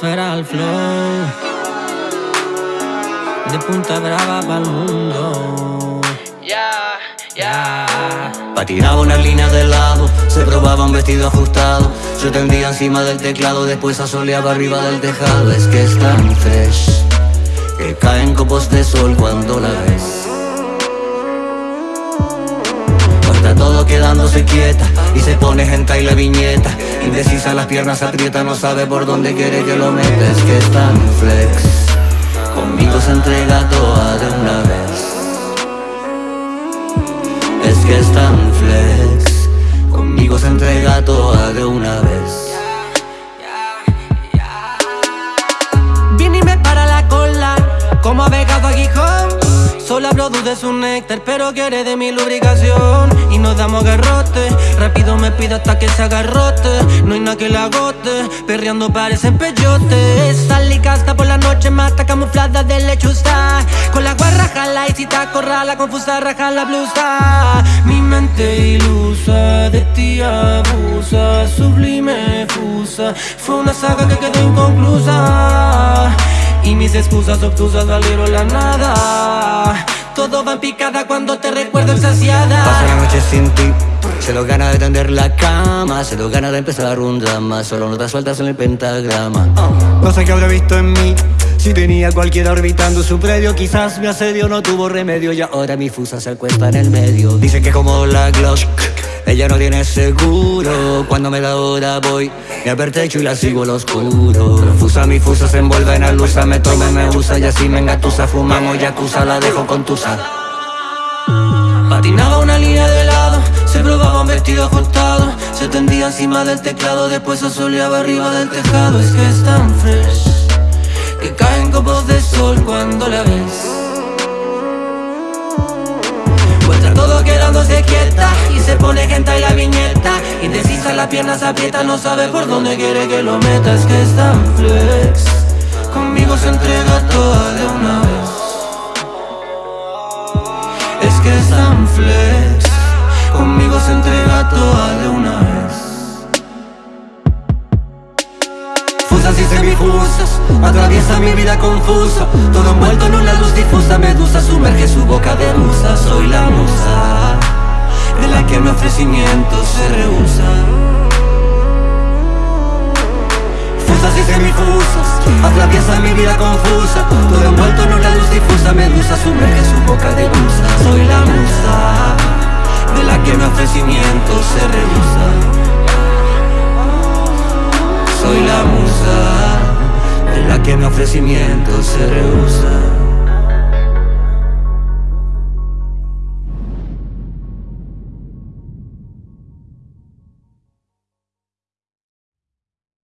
esfera al flow. De punta brava pa'l mundo. Ya, ya. Patinaba una línea de lado, se probaba un vestido ajustado. Se tendía encima del teclado, después asoleaba arriba del tejado. Es que es tan fresh, que caen copos de sol cuando la ves. Está todo quedándose quieta y se pone gente y la viñeta. Indecisa, las piernas aprieta, no sabe por dónde quiere que lo meta. Es que es tan flex, conmigo se entrega toda de una vez. Es que es tan flex, conmigo se entrega toda de una vez. De su néctar, pero quiere de mi lubricación. Y nos damos garrote, rápido me pide hasta que se agarrote No hay nada que la agote, perreando parecen peyote. Salí casta por la noche, mata camuflada de lechuza. Con la guarra jala y si te acorrala, confusa raja la blusa. Mi mente ilusa, de ti abusa, sublime fusa. Fue una saga que quedó inconclusa. Y mis excusas obtusas valieron la nada Todo va en picada cuando te recuerdo exasiada Paso la noche sin ti Se lo gana de tender la cama Se lo gana de empezar un drama Solo notas sueltas en el pentagrama. Cosa que habrá visto en mí si tenía cualquiera orbitando su predio Quizás mi asedio no tuvo remedio Y ahora mi fusa se acuesta en el medio. Dice que como la Glock ella no tiene seguro. Cuando me da hora voy Me apertecho y la sigo al oscuro. Fusa mi fusa se envuelve en la luz Me tome, me usa. Y así me engatusa Fumamos yakuza, la dejo con tusa Patinaba una línea de lado Se probaba un vestido ajustado. Se tendía encima del teclado Después asoleaba arriba del tejado. Es que es tan fresh Que caen copos de sol cuando la ves todo quedándose quieta Y se pone gente y la viñeta. Indecisa, las piernas aprietan No sabe por dónde quiere que lo meta. Es que es tan flex. Conmigo se entrega toda de una vez. Es que es tan flex. Conmigo se entrega toda de una vez. Y semifusas Atraviesa mi vida confusa. Todo envuelto en una luz difusa Medusa sumerge su boca de musa. Soy mi ofrecimiento se rehúsa. Fusas y semifusas Atraviesa mi vida confusa. Todo envuelto en una luz difusa Medusa sumerge su boca de musa Soy la musa De la que mi ofrecimiento se rehúsa. Soy la musa de la que mi ofrecimiento se rehúsa